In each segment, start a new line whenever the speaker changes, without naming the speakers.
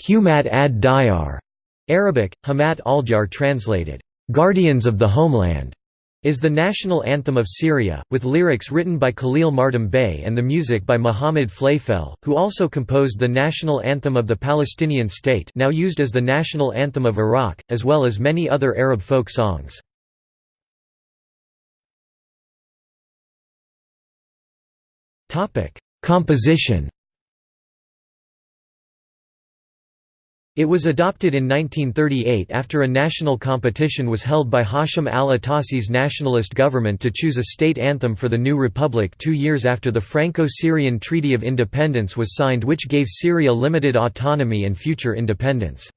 Humat ad Diyar, Arabic, Hamat al-Jar translated, "'Guardians of the Homeland' is the national anthem of Syria, with lyrics written by Khalil Mardam Bey and the music by Muhammad Flayfel, who also composed the national anthem of the Palestinian state now used as the national anthem of Iraq, as well as many other Arab folk songs. Composition It was adopted in 1938 after a national competition was held by Hashim al-Atassi's nationalist government to choose a state anthem for the new republic two years after the Franco-Syrian Treaty of Independence was signed which gave Syria limited autonomy and future independence.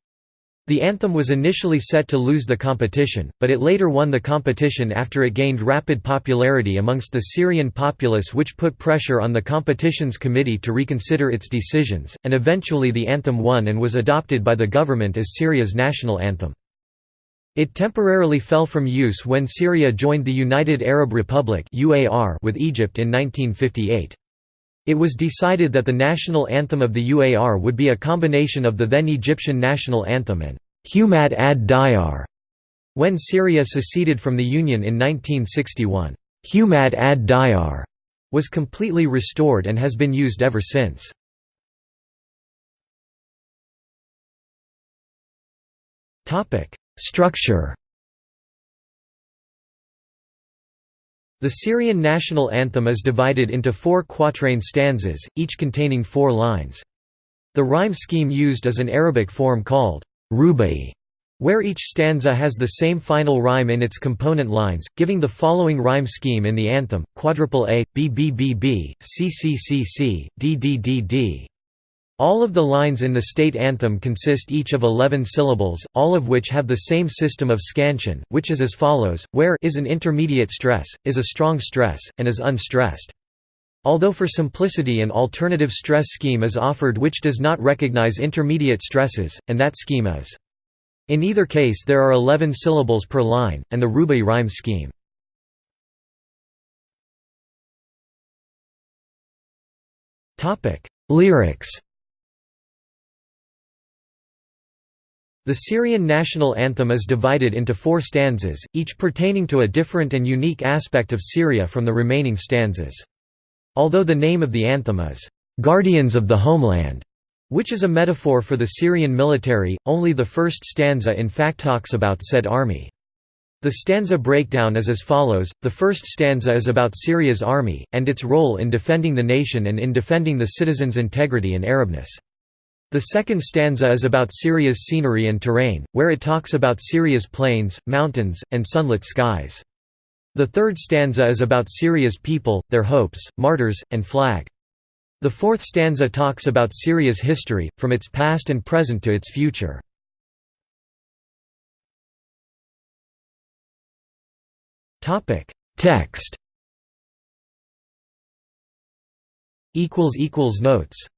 The anthem was initially set to lose the competition, but it later won the competition after it gained rapid popularity amongst the Syrian populace which put pressure on the competitions committee to reconsider its decisions, and eventually the anthem won and was adopted by the government as Syria's national anthem. It temporarily fell from use when Syria joined the United Arab Republic with Egypt in 1958. It was decided that the national anthem of the UAR would be a combination of the then Egyptian national anthem and Humat ad Diyar. When Syria seceded from the Union in 1961, Humat ad Diyar was completely restored and has been used ever since. Structure The Syrian national anthem is divided into four quatrain stanzas, each containing four lines. The rhyme scheme used is an Arabic form called rubai, where each stanza has the same final rhyme in its component lines, giving the following rhyme scheme in the anthem, quadruple A, B B B B, C C C C, D D D D. All of the lines in the state anthem consist each of 11 syllables, all of which have the same system of scansion, which is as follows, where is an intermediate stress, is a strong stress, and is unstressed. Although for simplicity an alternative stress scheme is offered which does not recognize intermediate stresses, and that scheme is. In either case there are 11 syllables per line, and the Rubai rhyme scheme. Lyrics The Syrian national anthem is divided into four stanzas, each pertaining to a different and unique aspect of Syria from the remaining stanzas. Although the name of the anthem is, "'Guardians of the Homeland' which is a metaphor for the Syrian military, only the first stanza in fact talks about said army. The stanza breakdown is as follows, the first stanza is about Syria's army, and its role in defending the nation and in defending the citizens' integrity and Arabness. The second stanza is about Syria's scenery and terrain, where it talks about Syria's plains, mountains, and sunlit skies. The third stanza is about Syria's people, their hopes, martyrs, and flag. The fourth stanza talks about Syria's history, from its past and present to its future. Text Notes